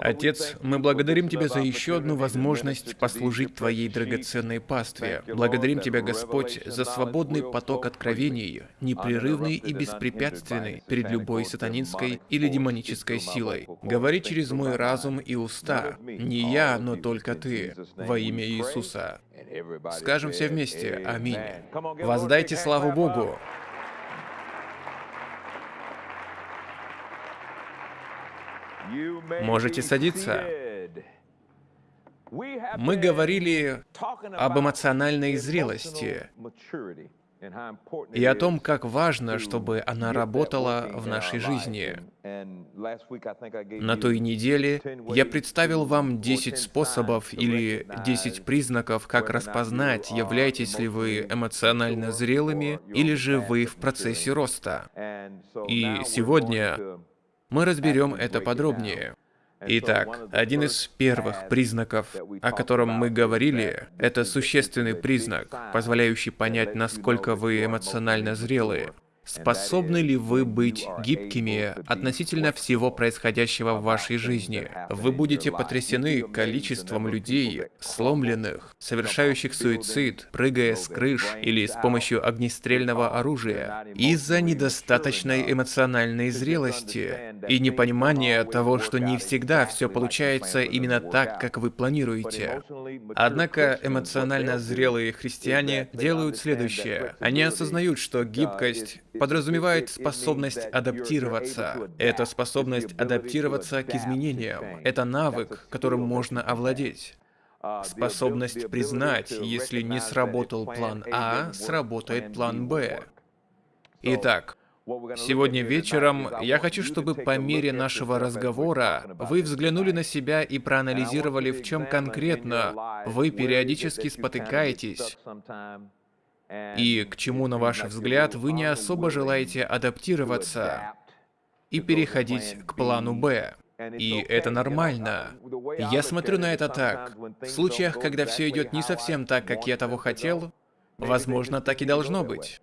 Отец, мы благодарим Тебя за еще одну возможность послужить Твоей драгоценной пастве. Благодарим Тебя, Господь, за свободный поток откровений, непрерывный и беспрепятственный перед любой сатанинской или демонической силой. Говори через мой разум и уста. Не я, но только Ты. Во имя Иисуса. Скажем все вместе «Аминь». Воздайте славу Богу. Можете садиться. Мы говорили об эмоциональной зрелости и о том, как важно, чтобы она работала в нашей жизни. На той неделе я представил вам 10 способов или 10 признаков, как распознать, являетесь ли вы эмоционально зрелыми или же вы в процессе роста. И сегодня мы разберем это подробнее. Итак, один из первых признаков, о котором мы говорили, это существенный признак, позволяющий понять, насколько вы эмоционально зрелые. Способны ли вы быть гибкими относительно всего происходящего в вашей жизни? Вы будете потрясены количеством людей, сломленных, совершающих суицид, прыгая с крыш или с помощью огнестрельного оружия, из-за недостаточной эмоциональной зрелости и непонимания того, что не всегда все получается именно так, как вы планируете. Однако эмоционально зрелые христиане делают следующее. Они осознают, что гибкость подразумевает способность адаптироваться. Это способность адаптироваться к изменениям. Это навык, которым можно овладеть. Способность признать, если не сработал план А, сработает план Б. Итак, Сегодня вечером я хочу, чтобы по мере нашего разговора вы взглянули на себя и проанализировали, в чем конкретно вы периодически спотыкаетесь, и к чему, на ваш взгляд, вы не особо желаете адаптироваться и переходить к плану Б. И это нормально. Я смотрю на это так. В случаях, когда все идет не совсем так, как я того хотел, возможно, так и должно быть.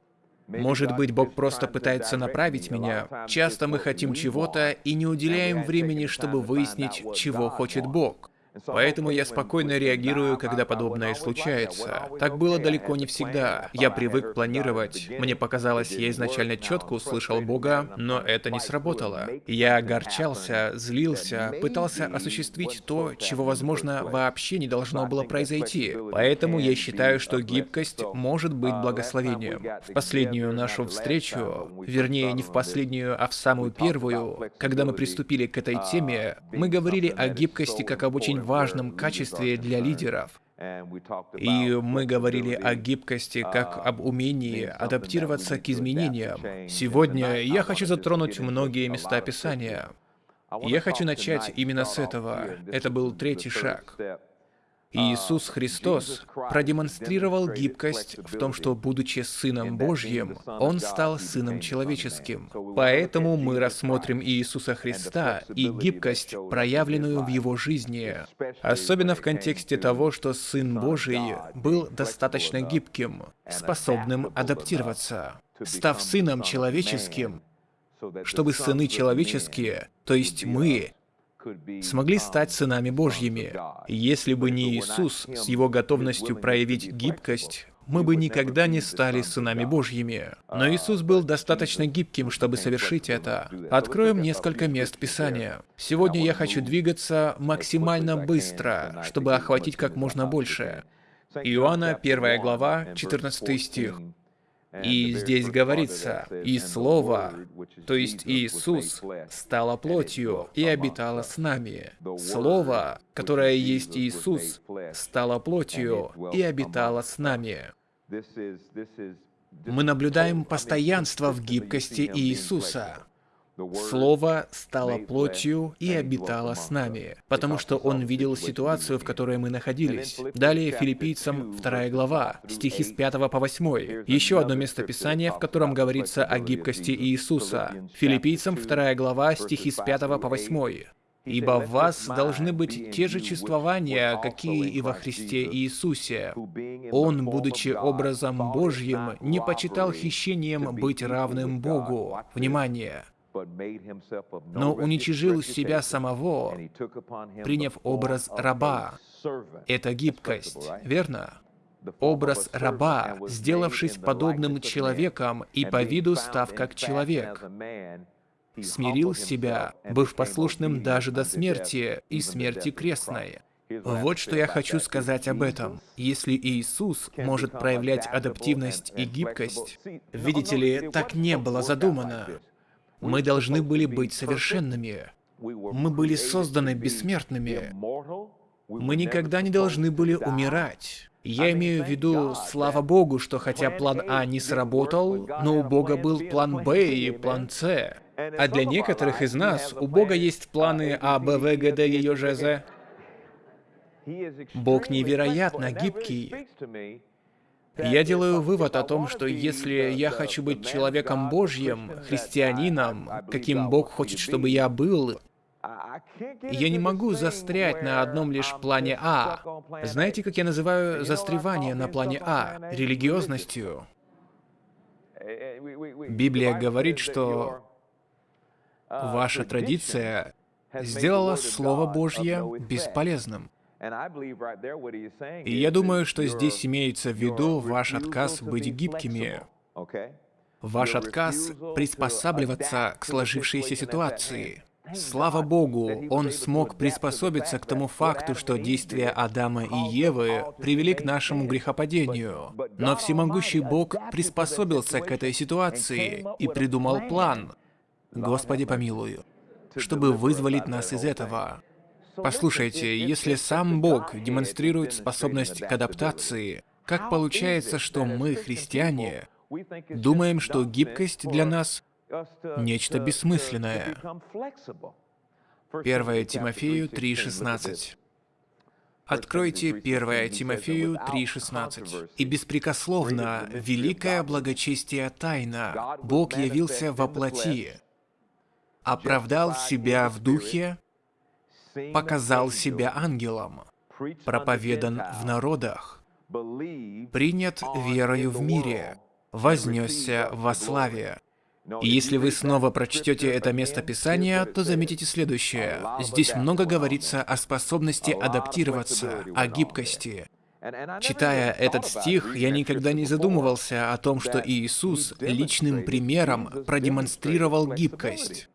Может быть, Бог просто пытается направить меня. Часто мы хотим чего-то и не уделяем времени, чтобы выяснить, чего хочет Бог. Поэтому я спокойно реагирую, когда подобное случается. Так было далеко не всегда. Я привык планировать. Мне показалось, я изначально четко услышал Бога, но это не сработало. Я огорчался, злился, пытался осуществить то, чего, возможно, вообще не должно было произойти. Поэтому я считаю, что гибкость может быть благословением. В последнюю нашу встречу, вернее, не в последнюю, а в самую первую, когда мы приступили к этой теме, мы говорили о гибкости как об очень важном качестве для лидеров. И мы говорили о гибкости как об умении адаптироваться к изменениям. Сегодня я хочу затронуть многие места Писания. Я хочу начать именно с этого. Это был третий шаг. Иисус Христос продемонстрировал гибкость в том, что, будучи Сыном Божьим, Он стал Сыном Человеческим. Поэтому мы рассмотрим Иисуса Христа и гибкость, проявленную в Его жизни, особенно в контексте того, что Сын Божий был достаточно гибким, способным адаптироваться. Став Сыном Человеческим, чтобы сыны человеческие, то есть мы, смогли стать сынами Божьими. Если бы не Иисус с его готовностью проявить гибкость, мы бы никогда не стали сынами Божьими. Но Иисус был достаточно гибким, чтобы совершить это. Откроем несколько мест Писания. Сегодня я хочу двигаться максимально быстро, чтобы охватить как можно больше. Иоанна, 1 глава, 14 стих. И здесь говорится, «И Слово, то есть Иисус, стало плотью и обитало с нами». Слово, которое есть Иисус, стало плотью и обитало с нами. Мы наблюдаем постоянство в гибкости Иисуса. Слово стало плотью и обитало с нами, потому что Он видел ситуацию, в которой мы находились. Далее филиппийцам 2 глава, стихи с 5 по 8. Еще одно место Писания, в котором говорится о гибкости Иисуса. Филиппийцам 2 глава, стихи с 5 по 8. Ибо в вас должны быть те же чувствования, какие и во Христе Иисусе. Он, будучи образом Божьим, не почитал хищением быть равным Богу. Внимание! Но уничижил себя самого, приняв образ раба. Это гибкость, верно? Образ раба, сделавшись подобным человеком и по виду став как человек, смирил себя, быв послушным даже до смерти и смерти крестной. Вот что я хочу сказать об этом. Если Иисус может проявлять адаптивность и гибкость, видите ли, так не было задумано. Мы должны были быть совершенными. Мы были созданы бессмертными. Мы никогда не должны были умирать. Я имею в виду, слава богу, что хотя план А не сработал, но у Бога был план Б и план С. А для некоторых из нас у Бога есть планы А, Б, В, Г, Д, Е, Ж, З. Бог невероятно гибкий. Я делаю вывод о том, что если я хочу быть человеком Божьим, христианином, каким Бог хочет, чтобы я был, я не могу застрять на одном лишь плане А. Знаете, как я называю застревание на плане А? Религиозностью. Библия говорит, что ваша традиция сделала Слово Божье бесполезным. И я думаю, что здесь имеется в виду ваш отказ быть гибкими, ваш отказ приспосабливаться к сложившейся ситуации. Слава Богу, он смог приспособиться к тому факту, что действия Адама и Евы привели к нашему грехопадению. Но всемогущий Бог приспособился к этой ситуации и придумал план. Господи помилуй, чтобы вызволить нас из этого. Послушайте, если сам Бог демонстрирует способность к адаптации, как получается, что мы, христиане, думаем, что гибкость для нас — нечто бессмысленное? 1 Тимофею 3,16 Откройте 1 Тимофею 3,16. «И беспрекословно, великое благочестие тайна, Бог явился во плоти, оправдал себя в духе, показал себя ангелом, проповедан в народах, принят верою в мире, вознесся во славе. И если вы снова прочтете это место Писания, то заметите следующее. Здесь много говорится о способности адаптироваться, о гибкости. Читая этот стих, я никогда не задумывался о том, что Иисус личным примером продемонстрировал гибкость.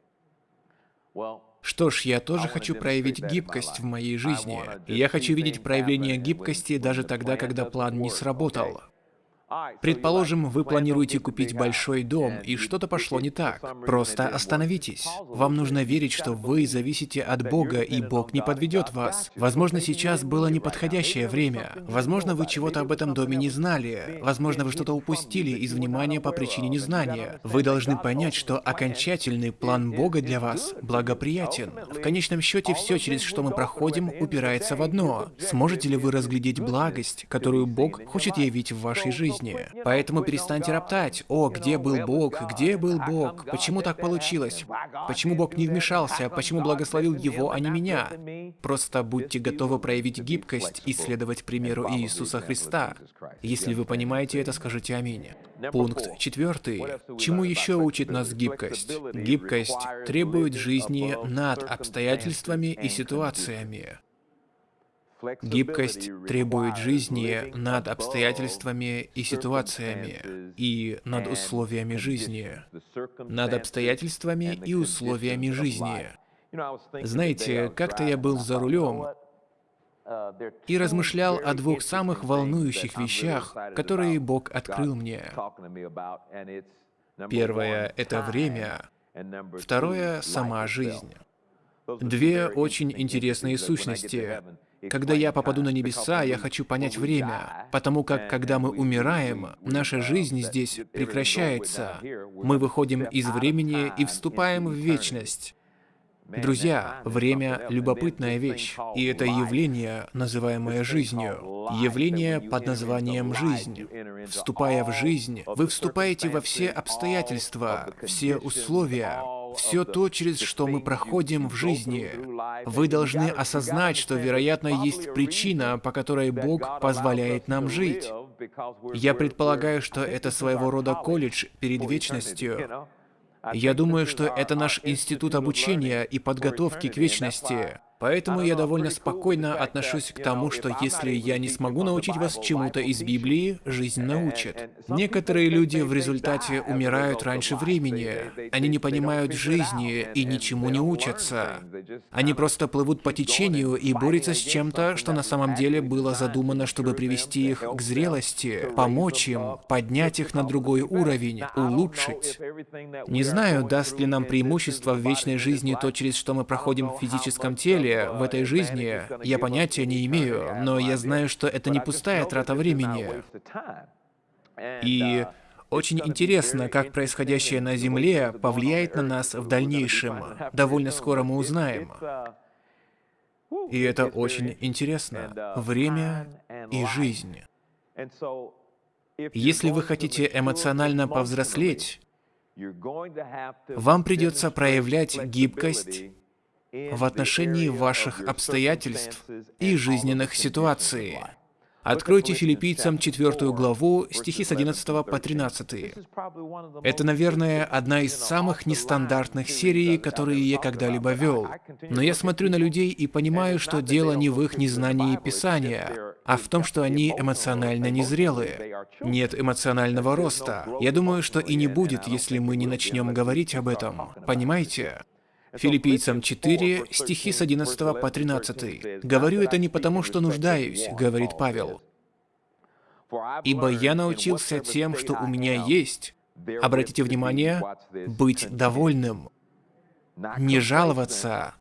Что ж, я тоже хочу проявить гибкость в моей жизни. я хочу видеть проявление гибкости даже тогда, когда план не сработал. Предположим, вы планируете купить большой дом, и что-то пошло не так. Просто остановитесь. Вам нужно верить, что вы зависите от Бога, и Бог не подведет вас. Возможно, сейчас было неподходящее время. Возможно, вы чего-то об этом доме не знали. Возможно, вы что-то упустили из внимания по причине незнания. Вы должны понять, что окончательный план Бога для вас благоприятен. В конечном счете, все, через что мы проходим, упирается в одно. Сможете ли вы разглядеть благость, которую Бог хочет явить в вашей жизни? Жизни. Поэтому перестаньте роптать. О, где был Бог? Где был Бог? Почему так получилось? Почему Бог не вмешался? Почему благословил его, а не меня? Просто будьте готовы проявить гибкость и следовать примеру Иисуса Христа. Если вы понимаете это, скажите аминь. Пункт четвертый. Чему еще учит нас гибкость? Гибкость требует жизни над обстоятельствами и ситуациями. Гибкость требует жизни над обстоятельствами и ситуациями, и над условиями жизни. Над обстоятельствами и условиями жизни. Знаете, как-то я был за рулем и размышлял о двух самых волнующих вещах, которые Бог открыл мне. Первое — это время, второе — сама жизнь. Две очень интересные сущности, когда я попаду на небеса, я хочу понять время, потому как, когда мы умираем, наша жизнь здесь прекращается. Мы выходим из времени и вступаем в вечность. Друзья, время — любопытная вещь, и это явление, называемое жизнью, явление под названием «жизнь». Вступая в жизнь, вы вступаете во все обстоятельства, все условия, все то, через что мы проходим в жизни. Вы должны осознать, что, вероятно, есть причина, по которой Бог позволяет нам жить. Я предполагаю, что это своего рода колледж перед вечностью. Я думаю, что это наш институт обучения и подготовки к вечности. Поэтому я довольно спокойно отношусь к тому, что если я не смогу научить вас чему-то из Библии, жизнь научит. Некоторые люди в результате умирают раньше времени. Они не понимают жизни и ничему не учатся. Они просто плывут по течению и борются с чем-то, что на самом деле было задумано, чтобы привести их к зрелости, помочь им, поднять их на другой уровень, улучшить. Не знаю, даст ли нам преимущество в вечной жизни то, через что мы проходим в физическом теле, деле в этой жизни я понятия не имею, но я знаю, что это не пустая трата времени. И очень интересно, как происходящее на Земле повлияет на нас в дальнейшем. Довольно скоро мы узнаем. И это очень интересно. Время и жизнь. Если вы хотите эмоционально повзрослеть, вам придется проявлять гибкость в отношении ваших обстоятельств и жизненных ситуаций. Откройте филиппийцам 4 главу, стихи с 11 по 13. Это, наверное, одна из самых нестандартных серий, которые я когда-либо вел. Но я смотрю на людей и понимаю, что дело не в их незнании Писания, а в том, что они эмоционально незрелые. Нет эмоционального роста. Я думаю, что и не будет, если мы не начнем говорить об этом. Понимаете? Филиппийцам 4, стихи с 11 по 13. «Говорю это не потому, что нуждаюсь», — говорит Павел. «Ибо я научился тем, что у меня есть». Обратите внимание, быть довольным. Не жаловаться,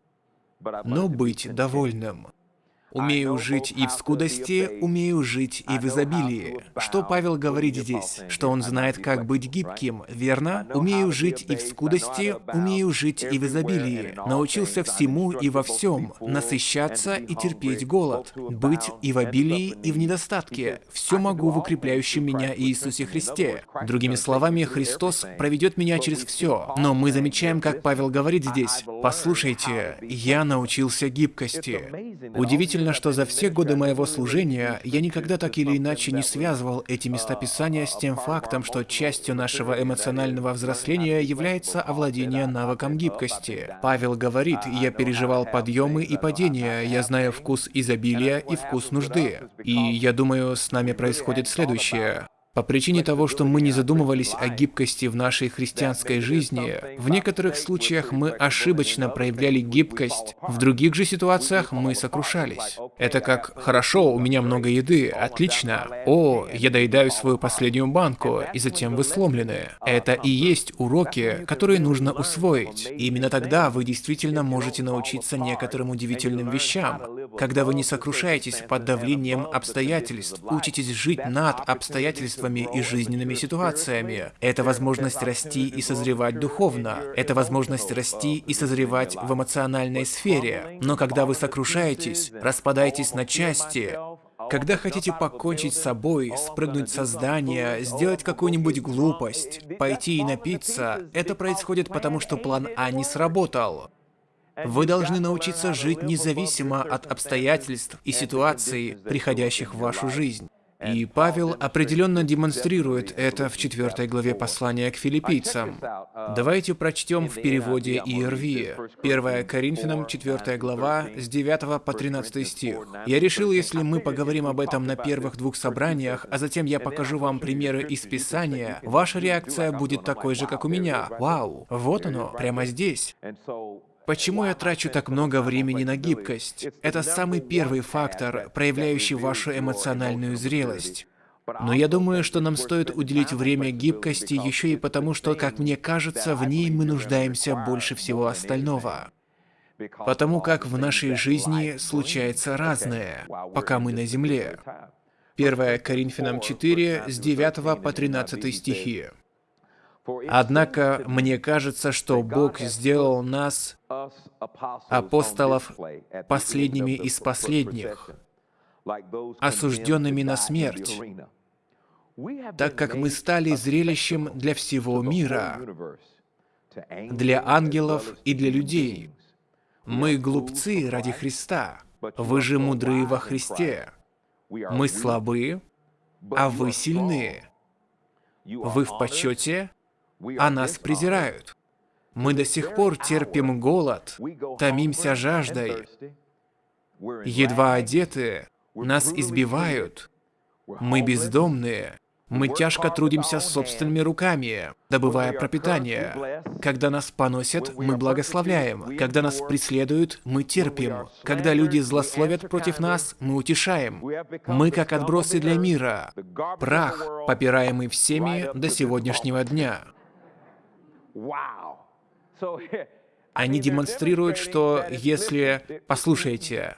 но быть довольным. Умею жить и в скудости, умею жить и в изобилии. Что Павел говорит здесь? Что он знает, как быть гибким, верно? Умею жить и в скудости, умею жить и в изобилии. Научился всему и во всем, насыщаться и терпеть голод, быть и в обилии, и в недостатке. Все могу в укрепляющем меня Иисусе Христе. Другими словами, Христос проведет меня через все. Но мы замечаем, как Павел говорит здесь. Послушайте, я научился гибкости. Удивительно Удивительно, что за все годы моего служения я никогда так или иначе не связывал эти местописания с тем фактом, что частью нашего эмоционального взросления является овладение навыком гибкости. Павел говорит, я переживал подъемы и падения, я знаю вкус изобилия и вкус нужды. И я думаю, с нами происходит следующее. По причине того, что мы не задумывались о гибкости в нашей христианской жизни, в некоторых случаях мы ошибочно проявляли гибкость, в других же ситуациях мы сокрушались. Это как «хорошо, у меня много еды, отлично, о, я доедаю свою последнюю банку, и затем вы сломлены». Это и есть уроки, которые нужно усвоить. И именно тогда вы действительно можете научиться некоторым удивительным вещам, когда вы не сокрушаетесь под давлением обстоятельств, учитесь жить над обстоятельствами, обстоятельствами и жизненными ситуациями. Это возможность расти и созревать духовно. Это возможность расти и созревать в эмоциональной сфере. Но когда вы сокрушаетесь, распадаетесь на части, когда хотите покончить с собой, спрыгнуть со здания, сделать какую-нибудь глупость, пойти и напиться, это происходит потому, что план А не сработал. Вы должны научиться жить независимо от обстоятельств и ситуаций, приходящих в вашу жизнь. И Павел определенно демонстрирует это в четвертой главе послания к филиппийцам. Давайте прочтем в переводе ERV. 1 Коринфянам, 4 глава, с 9 по 13 стих. Я решил, если мы поговорим об этом на первых двух собраниях, а затем я покажу вам примеры из Писания, ваша реакция будет такой же, как у меня. Вау, вот оно, прямо здесь. Почему я трачу так много времени на гибкость? Это самый первый фактор, проявляющий вашу эмоциональную зрелость. Но я думаю, что нам стоит уделить время гибкости еще и потому, что, как мне кажется, в ней мы нуждаемся больше всего остального. Потому как в нашей жизни случается разное, пока мы на земле. 1 Коринфянам 4, с 9 по 13 стихи. Однако мне кажется, что Бог сделал нас, апостолов, последними из последних, осужденными на смерть, так как мы стали зрелищем для всего мира, для ангелов и для людей. Мы глупцы ради Христа, вы же мудрые во Христе. Мы слабы, а вы сильны. Вы в почете, а нас презирают. Мы до сих пор терпим голод, томимся жаждой, едва одеты, нас избивают, мы бездомные, мы тяжко трудимся собственными руками, добывая пропитание. Когда нас поносят, мы благословляем. Когда нас преследуют, мы терпим. Когда люди злословят против нас, мы утешаем. Мы как отбросы для мира. Прах, попираемый всеми до сегодняшнего дня. Они демонстрируют, что если... Послушайте,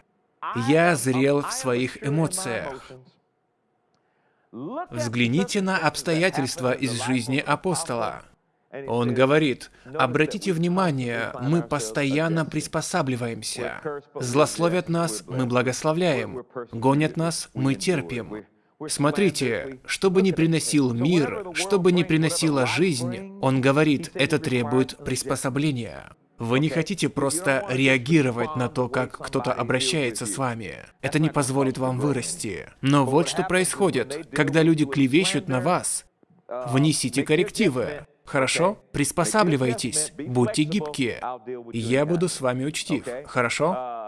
я зрел в своих эмоциях. Взгляните на обстоятельства из жизни апостола. Он говорит, обратите внимание, мы постоянно приспосабливаемся. Злословят нас, мы благословляем. Гонят нас, мы терпим. Смотрите, что бы ни приносил мир, что бы ни приносила жизнь, он говорит, это требует приспособления. Вы не хотите просто реагировать на то, как кто-то обращается с вами. Это не позволит вам вырасти. Но вот что происходит, когда люди клевещут на вас. Внесите коррективы. Хорошо? Приспосабливайтесь. Будьте гибкие. Я буду с вами учтив. Хорошо?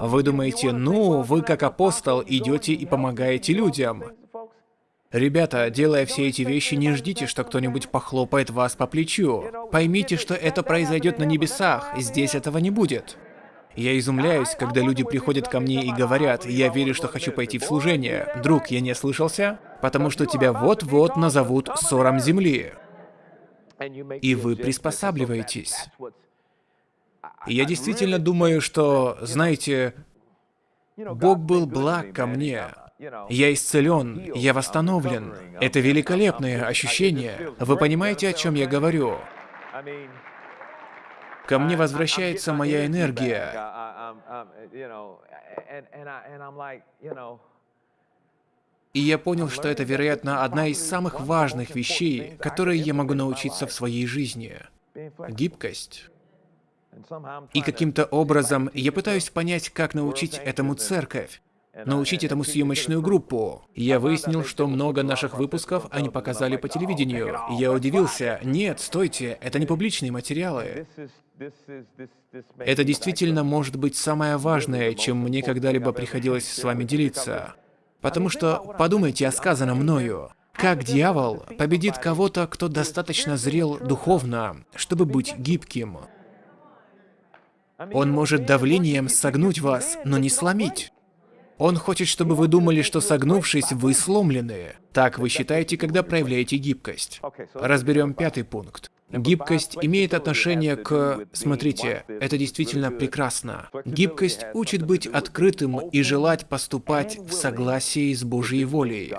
Вы думаете, ну, вы как апостол идете и помогаете людям. Ребята, делая все эти вещи, не ждите, что кто-нибудь похлопает вас по плечу. Поймите, что это произойдет на небесах, здесь этого не будет. Я изумляюсь, когда люди приходят ко мне и говорят, я верю, что хочу пойти в служение. Друг, я не слышался? Потому что тебя вот-вот назовут ссором земли. И вы приспосабливаетесь. Я действительно думаю, что, знаете, Бог был благ ко мне. Я исцелен, я восстановлен. Это великолепное ощущение. Вы понимаете, о чем я говорю? Ко мне возвращается моя энергия. И я понял, что это, вероятно, одна из самых важных вещей, которые я могу научиться в своей жизни. Гибкость. И каким-то образом я пытаюсь понять, как научить этому церковь научить этому съемочную группу. Я выяснил, что много наших выпусков они показали по телевидению. Я удивился. Нет, стойте, это не публичные материалы. Это действительно может быть самое важное, чем мне когда-либо приходилось с вами делиться. Потому что подумайте о сказанном мною. Как дьявол победит кого-то, кто достаточно зрел духовно, чтобы быть гибким? Он может давлением согнуть вас, но не сломить. Он хочет, чтобы вы думали, что согнувшись, вы сломлены. Так вы считаете, когда проявляете гибкость. Разберем пятый пункт. Гибкость имеет отношение к... Смотрите, это действительно прекрасно. Гибкость учит быть открытым и желать поступать в согласии с Божьей волей.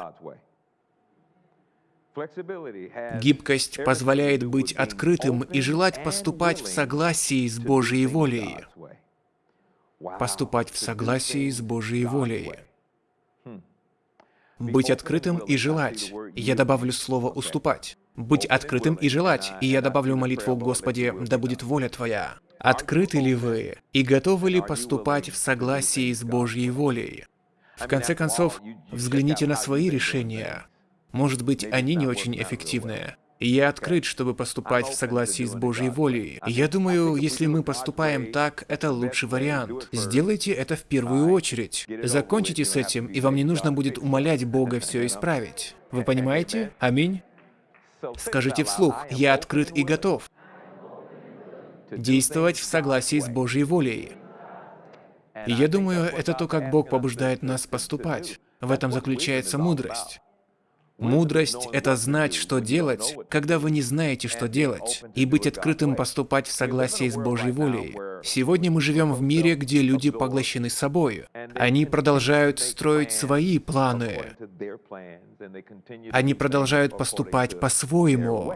Гибкость позволяет быть открытым и желать поступать в согласии с Божьей волей. Поступать в согласии с Божьей волей. Быть открытым и желать. Я добавлю слово «уступать». Быть открытым и желать, и я добавлю молитву «Господи, да будет воля Твоя». Открыты ли вы? И готовы ли поступать в согласии с Божьей волей? В конце концов, взгляните на свои решения. Может быть, они не очень эффективные. Я открыт, чтобы поступать в согласии с Божьей волей. Я думаю, если мы поступаем так, это лучший вариант. Сделайте это в первую очередь. Закончите с этим, и вам не нужно будет умолять Бога все исправить. Вы понимаете? Аминь? Скажите вслух, я открыт и готов. Действовать в согласии с Божьей волей. И я думаю, это то, как Бог побуждает нас поступать. В этом заключается мудрость. Мудрость — это знать, что делать, когда вы не знаете, что делать, и быть открытым поступать в согласии с Божьей волей. Сегодня мы живем в мире, где люди поглощены собой. Они продолжают строить свои планы. Они продолжают поступать по-своему.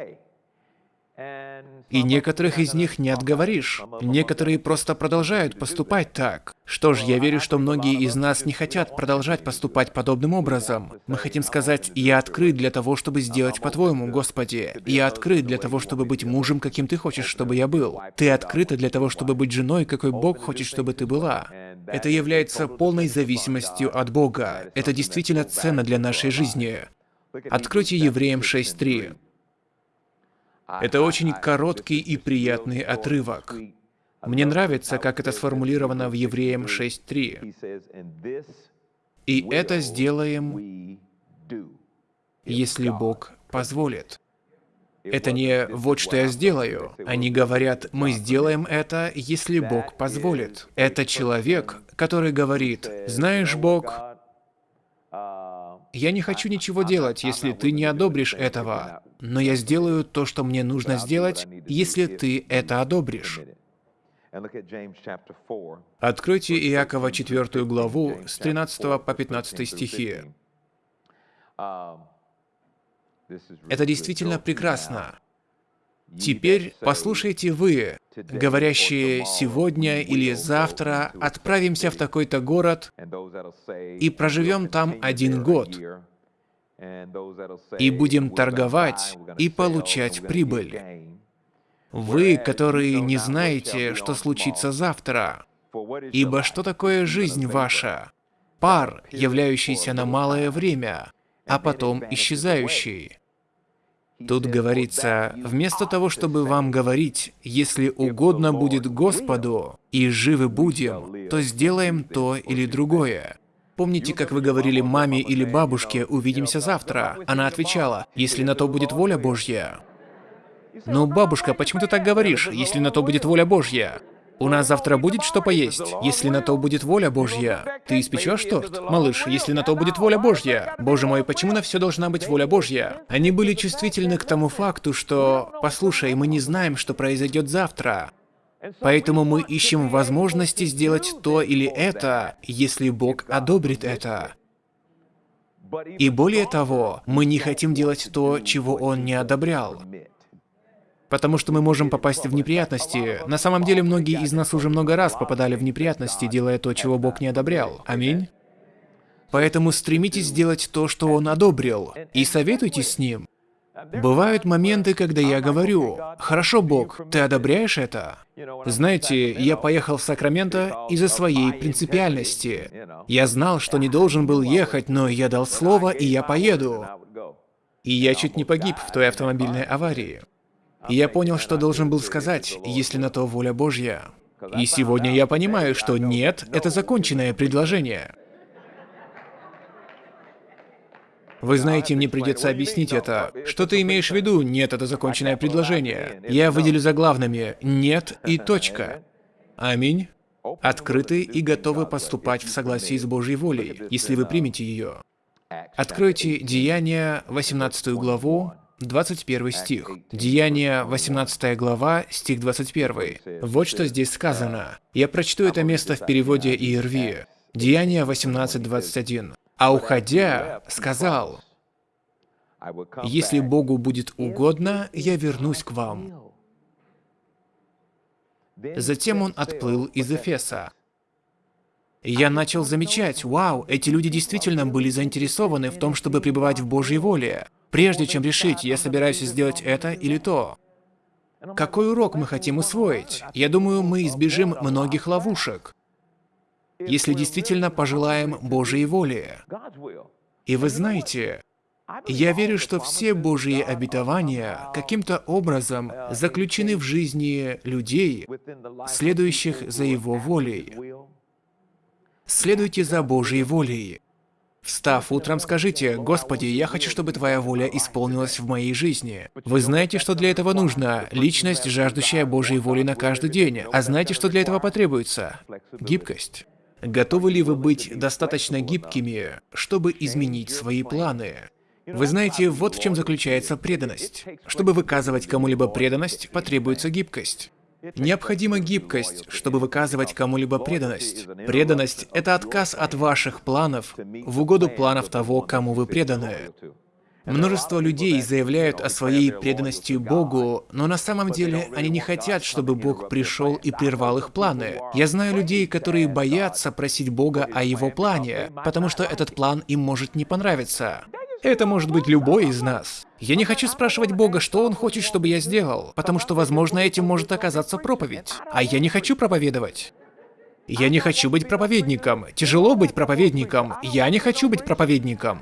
И некоторых из них не отговоришь. Некоторые просто продолжают поступать так. Что ж, я верю, что многие из нас не хотят продолжать поступать подобным образом. Мы хотим сказать, я открыт для того, чтобы сделать по-твоему, Господи. Я открыт для того, чтобы быть мужем, каким ты хочешь, чтобы я был. Ты открыта для того, чтобы быть женой, какой Бог хочет, чтобы ты была. Это является полной зависимостью от Бога. Это действительно ценно для нашей жизни. Откройте Евреям 6.3. Это очень короткий и приятный отрывок. Мне нравится, как это сформулировано в Евреям 6.3. «И это сделаем, если Бог позволит». Это не «вот что я сделаю». Они говорят «мы сделаем это, если Бог позволит». Это человек, который говорит «знаешь, Бог, я не хочу ничего делать, если ты не одобришь этого, но я сделаю то, что мне нужно сделать, если ты это одобришь». Откройте Иакова 4 главу с 13 по 15 стихи. Это действительно прекрасно. Теперь послушайте вы, говорящие сегодня или завтра отправимся в такой-то город и проживем там один год, и будем торговать и получать прибыль. Вы, которые не знаете, что случится завтра, ибо что такое жизнь ваша? Пар, являющийся на малое время, а потом исчезающий. Тут говорится, вместо того, чтобы вам говорить, если угодно будет Господу, и живы будем, то сделаем то или другое. Помните, как вы говорили маме или бабушке «увидимся завтра»? Она отвечала «если на то будет воля Божья». «Ну, бабушка, почему ты так говоришь, если на то будет воля Божья?» У нас завтра будет что поесть, если на то будет воля Божья. Ты испечешь торт? Малыш, если на то будет воля Божья. Боже мой, почему на все должна быть воля Божья? Они были чувствительны к тому факту, что, послушай, мы не знаем, что произойдет завтра. Поэтому мы ищем возможности сделать то или это, если Бог одобрит это. И более того, мы не хотим делать то, чего Он не одобрял потому что мы можем попасть в неприятности. На самом деле, многие из нас уже много раз попадали в неприятности, делая то, чего Бог не одобрял. Аминь. Поэтому стремитесь сделать то, что Он одобрил, и советуйтесь с Ним. Бывают моменты, когда я говорю, «Хорошо, Бог, ты одобряешь это?» Знаете, я поехал в Сакраменто из-за своей принципиальности. Я знал, что не должен был ехать, но я дал слово, и я поеду. И я чуть не погиб в той автомобильной аварии. И я понял, что должен был сказать, если на то воля Божья. И сегодня я понимаю, что нет — это законченное предложение. Вы знаете, мне придется объяснить это. Что ты имеешь в виду? Нет, это законченное предложение. Я выделю заглавными «нет» и «точка». Аминь. Открыты и готовы поступать в согласии с Божьей волей, если вы примете ее. Откройте Деяния, 18 главу, 21 стих. Деяние, 18 глава, стих 21. Вот что здесь сказано. Я прочту это место в переводе ИРВ. Деяние 18.21. «А уходя, сказал, «Если Богу будет угодно, я вернусь к вам». Затем он отплыл из Эфеса. Я начал замечать, вау, эти люди действительно были заинтересованы в том, чтобы пребывать в Божьей воле прежде чем решить, я собираюсь сделать это или то. Какой урок мы хотим усвоить? Я думаю, мы избежим многих ловушек, если действительно пожелаем Божьей воли. И вы знаете, я верю, что все Божьи обетования каким-то образом заключены в жизни людей, следующих за Его волей. Следуйте за Божьей волей. Встав утром, скажите, «Господи, я хочу, чтобы Твоя воля исполнилась в моей жизни». Вы знаете, что для этого нужно? Личность, жаждущая Божьей воли на каждый день. А знаете, что для этого потребуется? Гибкость. Готовы ли вы быть достаточно гибкими, чтобы изменить свои планы? Вы знаете, вот в чем заключается преданность. Чтобы выказывать кому-либо преданность, потребуется гибкость. Необходима гибкость, чтобы выказывать кому-либо преданность. Преданность — это отказ от ваших планов в угоду планов того, кому вы преданы. Множество людей заявляют о своей преданности Богу, но на самом деле они не хотят, чтобы Бог пришел и прервал их планы. Я знаю людей, которые боятся просить Бога о Его плане, потому что этот план им может не понравиться. Это может быть любой из нас. Я не хочу спрашивать Бога, что Он хочет, чтобы я сделал, потому что, возможно, этим может оказаться проповедь. А я не хочу проповедовать. Я не хочу быть проповедником. Тяжело быть проповедником. Я не хочу быть проповедником.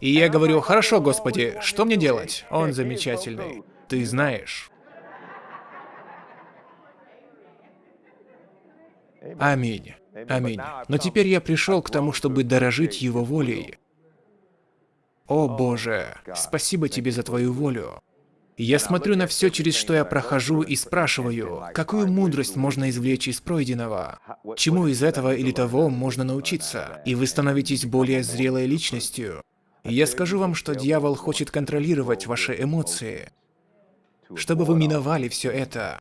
И я говорю, хорошо, Господи, что мне делать? Он замечательный. Ты знаешь. Аминь. Аминь. Но теперь я пришел к тому, чтобы дорожить Его волей. О Боже, спасибо Тебе за Твою волю. Я смотрю на все, через что я прохожу, и спрашиваю, какую мудрость можно извлечь из пройденного? Чему из этого или того можно научиться? И вы становитесь более зрелой личностью. И я скажу вам, что дьявол хочет контролировать ваши эмоции, чтобы вы миновали все это.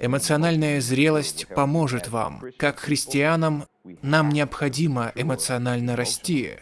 Эмоциональная зрелость поможет вам. Как христианам, нам необходимо эмоционально расти.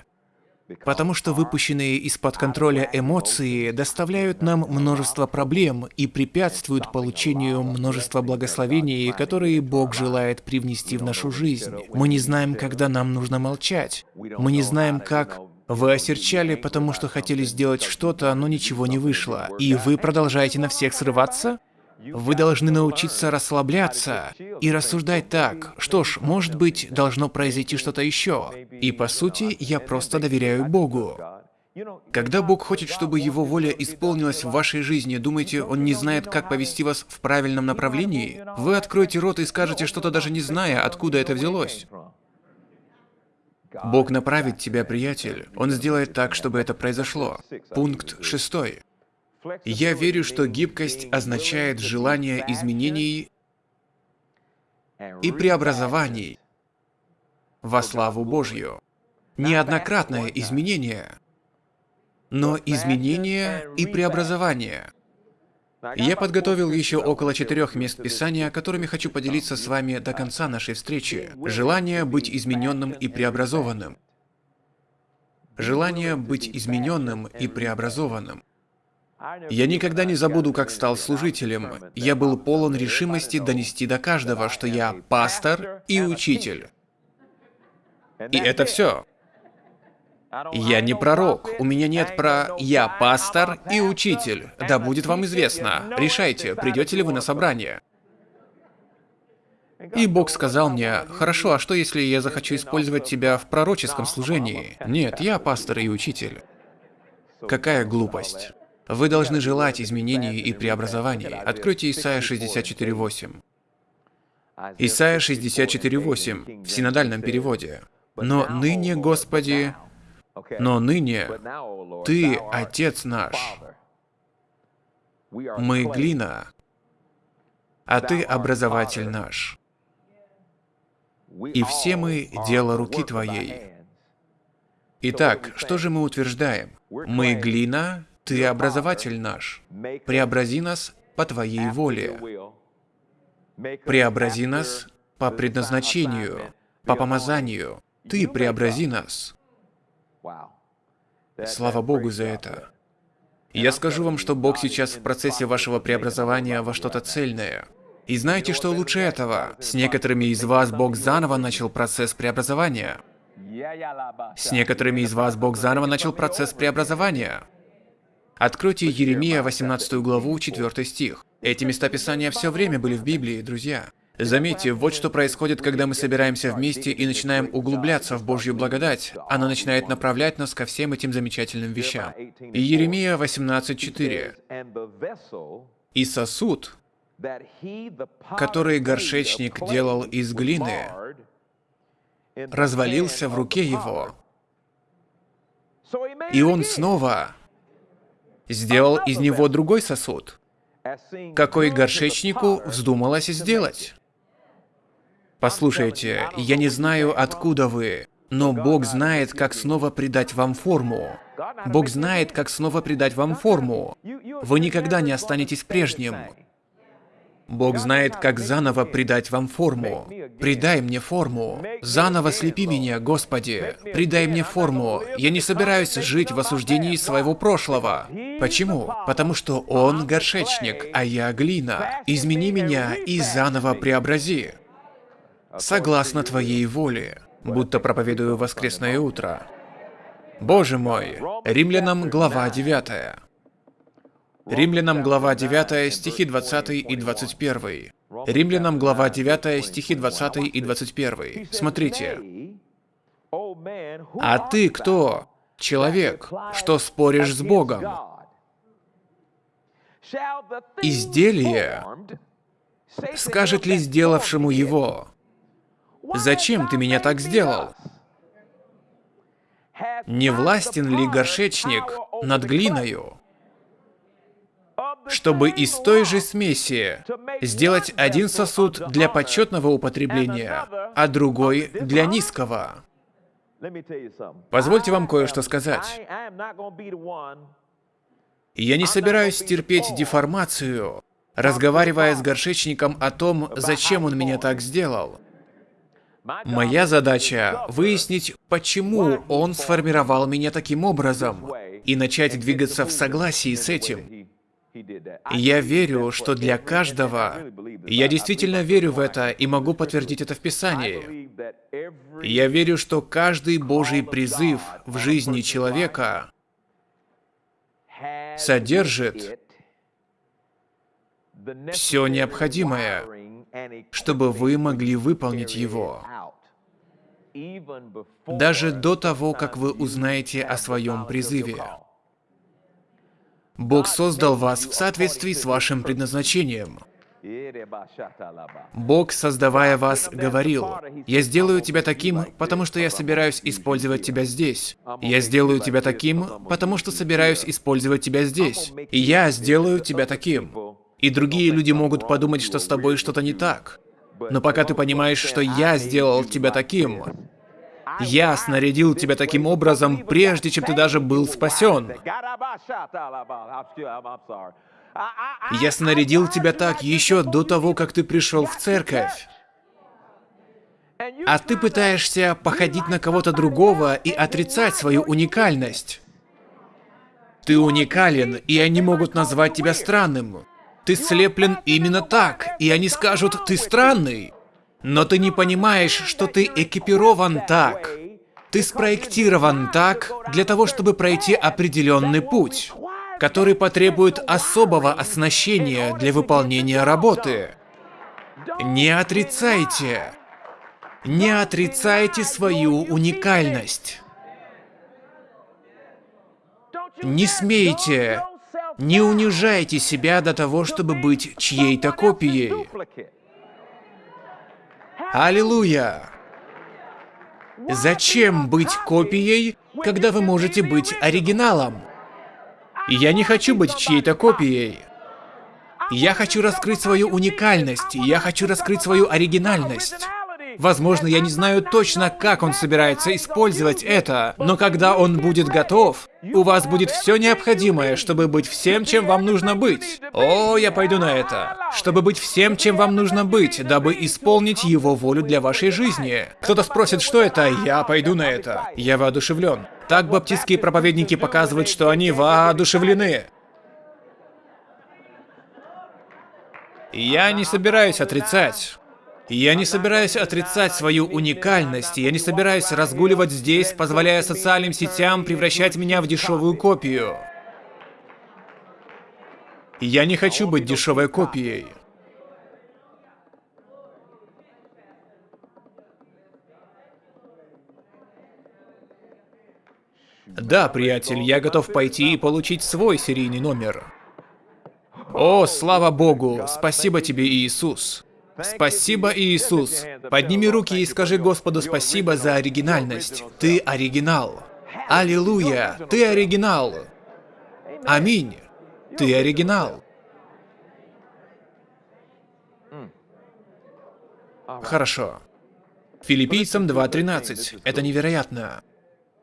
Потому что выпущенные из-под контроля эмоции доставляют нам множество проблем и препятствуют получению множества благословений, которые Бог желает привнести в нашу жизнь. Мы не знаем, когда нам нужно молчать. Мы не знаем, как вы осерчали, потому что хотели сделать что-то, но ничего не вышло. И вы продолжаете на всех срываться? Вы должны научиться расслабляться и рассуждать так, что ж, может быть, должно произойти что-то еще. И по сути, я просто доверяю Богу. Когда Бог хочет, чтобы Его воля исполнилась в вашей жизни, думаете, Он не знает, как повести вас в правильном направлении? Вы откроете рот и скажете что-то даже не зная, откуда это взялось. Бог направит тебя, приятель. Он сделает так, чтобы это произошло. Пункт шестой. Я верю, что гибкость означает желание изменений и преобразований во славу Божью. Неоднократное изменение, но изменение и преобразование. Я подготовил еще около четырех мест Писания, которыми хочу поделиться с вами до конца нашей встречи. Желание быть измененным и преобразованным. Желание быть измененным и преобразованным. Я никогда не забуду, как стал служителем. Я был полон решимости донести до каждого, что я пастор и учитель. И это все. Я не пророк, у меня нет про «я пастор и учитель». Да будет вам известно. Решайте, придете ли вы на собрание. И Бог сказал мне, «Хорошо, а что если я захочу использовать тебя в пророческом служении?» Нет, я пастор и учитель. Какая глупость. Вы должны желать изменений и преобразований. Откройте Исайя 64.8. Исайя 64.8 в синодальном переводе. «Но ныне, Господи, но ныне Ты, Отец наш, мы глина, а Ты образователь наш. И все мы дело руки Твоей. Итак, что же мы утверждаем? Мы глина, ты образователь наш. Преобрази нас по Твоей воле. Преобрази нас по предназначению, по помазанию. Ты преобрази нас. Слава Богу за это. Я скажу вам, что Бог сейчас в процессе вашего преобразования во что-то цельное. И знаете, что лучше этого? С некоторыми из вас Бог заново начал процесс преобразования. С некоторыми из вас Бог заново начал процесс преобразования. Откройте Еремия 18 главу, 4 стих. Эти места Писания все время были в Библии, друзья. Заметьте, вот что происходит, когда мы собираемся вместе и начинаем углубляться в Божью благодать. Она начинает направлять нас ко всем этим замечательным вещам. И Еремия 18.4. «И сосуд, который горшечник делал из глины, развалился в руке его, и он снова сделал из него другой сосуд, какой горшечнику вздумалось сделать. Послушайте, я не знаю, откуда вы, но Бог знает, как снова придать вам форму. Бог знает, как снова придать вам форму. Вы никогда не останетесь прежним. Бог знает, как заново придать вам форму. Придай мне форму. Заново слепи меня, Господи. Придай мне форму. Я не собираюсь жить в осуждении своего прошлого. Почему? Потому что Он горшечник, а я глина. Измени меня и заново преобрази. Согласно Твоей воле, будто проповедую воскресное утро. Боже мой, Римлянам глава 9. Римлянам глава 9, стихи 20 и 21. Римлянам глава 9, стихи 20 и 21. Смотрите. «А ты кто, человек, что споришь с Богом? изделие скажет ли сделавшему его, «Зачем ты меня так сделал?» Не властен ли горшечник над глиною, чтобы из той же смеси сделать один сосуд для почетного употребления, а другой для низкого? Позвольте вам кое-что сказать. Я не собираюсь терпеть деформацию, разговаривая с горшечником о том, зачем он меня так сделал. Моя задача — выяснить, почему он сформировал меня таким образом, и начать двигаться в согласии с этим. Я верю, что для каждого, я действительно верю в это и могу подтвердить это в Писании. Я верю, что каждый Божий призыв в жизни человека содержит все необходимое, чтобы вы могли выполнить его. Даже до того, как вы узнаете о своем призыве. Бог создал вас в соответствии с вашим предназначением. Бог, создавая вас, говорил, «Я сделаю тебя таким, потому что я собираюсь использовать тебя здесь. Я сделаю тебя таким, потому что собираюсь использовать тебя здесь. И я сделаю тебя таким». И другие люди могут подумать, что с тобой что-то не так. Но пока ты понимаешь, что я сделал тебя таким, я снарядил тебя таким образом, прежде чем ты даже был спасен. Я снарядил тебя так еще до того, как ты пришел в церковь. А ты пытаешься походить на кого-то другого и отрицать свою уникальность. Ты уникален, и они могут назвать тебя странным. Ты слеплен именно так, и они скажут, ты странный. Но ты не понимаешь, что ты экипирован так. Ты спроектирован так для того, чтобы пройти определенный путь, который потребует особого оснащения для выполнения работы. Не отрицайте. Не отрицайте свою уникальность. Не смейте не унижайте себя до того, чтобы быть чьей-то копией. Аллилуйя! Зачем быть копией, когда вы можете быть оригиналом? Я не хочу быть чьей-то копией. Я хочу раскрыть свою уникальность, я хочу раскрыть свою оригинальность. Возможно, я не знаю точно, как он собирается использовать это, но когда он будет готов, у вас будет все необходимое, чтобы быть всем, чем вам нужно быть. О, я пойду на это. Чтобы быть всем, чем вам нужно быть, дабы исполнить его волю для вашей жизни. Кто-то спросит, что это, я пойду на это. Я воодушевлен. Так баптистские проповедники показывают, что они воодушевлены. Я не собираюсь отрицать. Я не собираюсь отрицать свою уникальность, я не собираюсь разгуливать здесь, позволяя социальным сетям превращать меня в дешевую копию. Я не хочу быть дешевой копией. Да, приятель, я готов пойти и получить свой серийный номер. О, слава Богу! Спасибо тебе, Иисус! Спасибо, Иисус. Подними руки и скажи Господу спасибо за оригинальность. Ты оригинал. Аллилуйя, ты оригинал. Аминь. Ты оригинал. Хорошо. Филиппийцам 2.13. Это невероятно.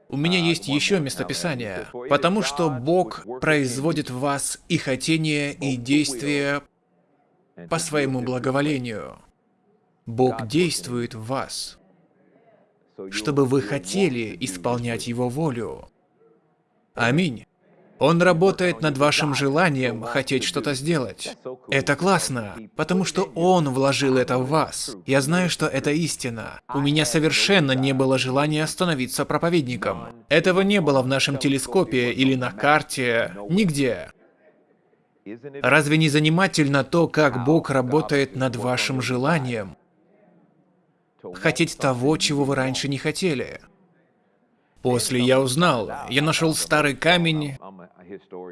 У меня есть еще местописание, потому что Бог производит в вас и хотение, и действие по своему благоволению. Бог действует в вас, чтобы вы хотели исполнять Его волю. Аминь. Он работает над вашим желанием хотеть что-то сделать. Это классно, потому что Он вложил это в вас. Я знаю, что это истина. У меня совершенно не было желания становиться проповедником. Этого не было в нашем телескопе или на карте, нигде. Разве не занимательно то, как Бог работает над вашим желанием? Хотеть того, чего вы раньше не хотели. После я узнал, я нашел старый камень.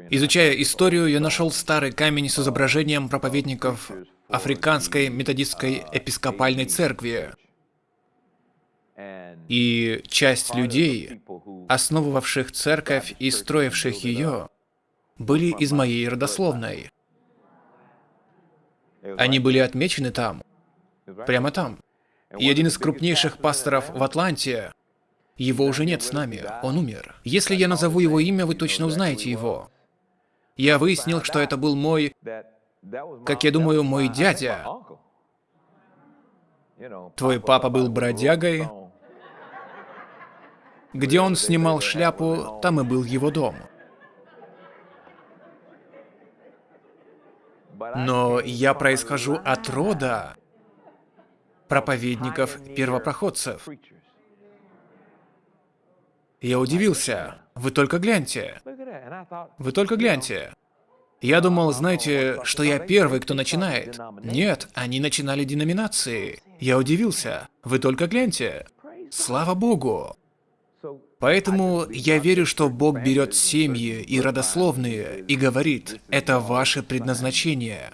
Изучая историю, я нашел старый камень с изображением проповедников Африканской методистской епископальной церкви. И часть людей, основывавших церковь и строивших ее, были из моей родословной. Они были отмечены там, прямо там. И один из крупнейших пасторов в Атланте, его уже нет с нами, он умер. Если я назову его имя, вы точно узнаете его. Я выяснил, что это был мой, как я думаю, мой дядя. Твой папа был бродягой. Где он снимал шляпу, там и был его дом. Но я происхожу от рода проповедников-первопроходцев. Я удивился. Вы только гляньте. Вы только гляньте. Я думал, знаете, что я первый, кто начинает. Нет, они начинали деноминации. Я удивился. Вы только гляньте. Слава Богу. Поэтому я верю, что Бог берет семьи и родословные и говорит, это ваше предназначение.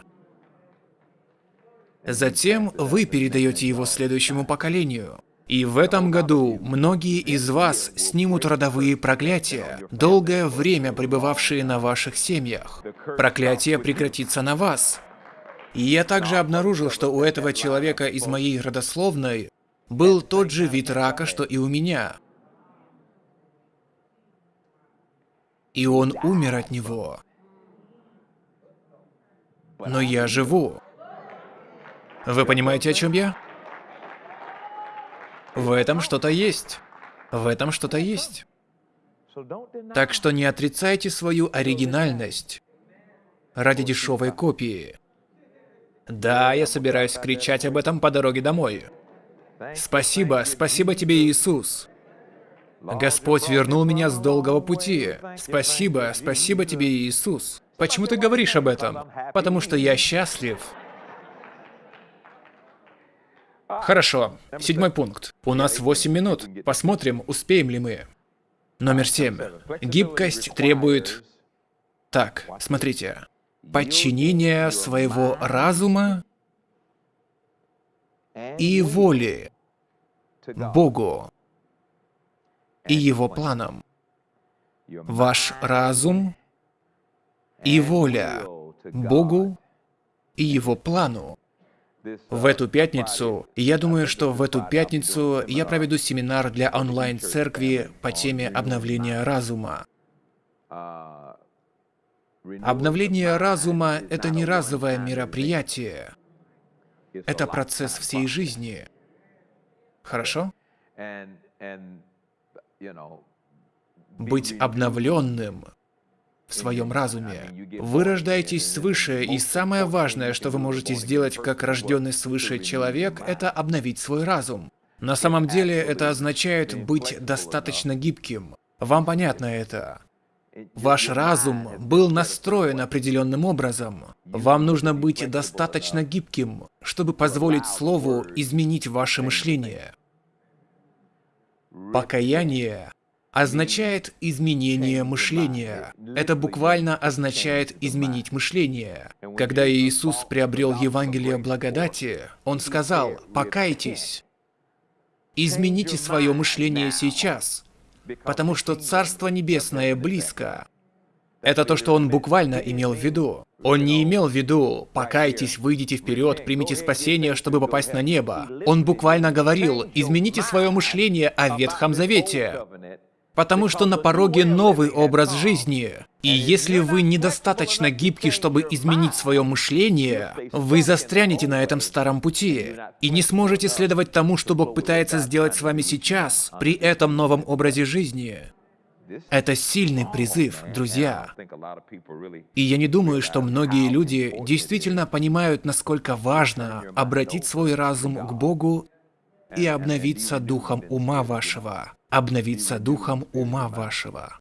Затем вы передаете его следующему поколению. И в этом году многие из вас снимут родовые проклятия, долгое время пребывавшие на ваших семьях. Проклятие прекратится на вас. И я также обнаружил, что у этого человека из моей родословной был тот же вид рака, что и у меня. И он умер от него. Но я живу. Вы понимаете, о чем я? В этом что-то есть. В этом что-то есть. Так что не отрицайте свою оригинальность ради дешевой копии. Да, я собираюсь кричать об этом по дороге домой. Спасибо, спасибо тебе, Иисус. Господь вернул меня с долгого пути. Спасибо, спасибо тебе, Иисус. Почему ты говоришь об этом? Потому что я счастлив. Хорошо. Седьмой пункт. У нас 8 минут. Посмотрим, успеем ли мы. Номер семь. Гибкость требует... Так, смотрите. Подчинение своего разума и воли Богу и его планам. Ваш разум и воля Богу и его плану. В эту пятницу, я думаю, что в эту пятницу я проведу семинар для онлайн-церкви по теме обновления разума. Обновление разума — это не разовое мероприятие. Это процесс всей жизни. Хорошо? Быть обновленным в своем разуме. Вы рождаетесь свыше, и самое важное, что вы можете сделать как рожденный свыше человек, это обновить свой разум. На самом деле это означает быть достаточно гибким. Вам понятно это? Ваш разум был настроен определенным образом. Вам нужно быть достаточно гибким, чтобы позволить Слову изменить ваше мышление. Покаяние означает изменение мышления. Это буквально означает изменить мышление. Когда Иисус приобрел Евангелие благодати, Он сказал, «Покайтесь, измените свое мышление сейчас, потому что Царство Небесное близко». Это то, что он буквально имел в виду. Он не имел в виду «покайтесь, выйдите вперед, примите спасение, чтобы попасть на небо». Он буквально говорил «измените свое мышление о Ветхом Завете». Потому что на пороге новый образ жизни. И если вы недостаточно гибки, чтобы изменить свое мышление, вы застрянете на этом старом пути и не сможете следовать тому, что Бог пытается сделать с вами сейчас, при этом новом образе жизни. Это сильный призыв, друзья. И я не думаю, что многие люди действительно понимают, насколько важно обратить свой разум к Богу и обновиться духом ума вашего. Обновиться духом ума вашего.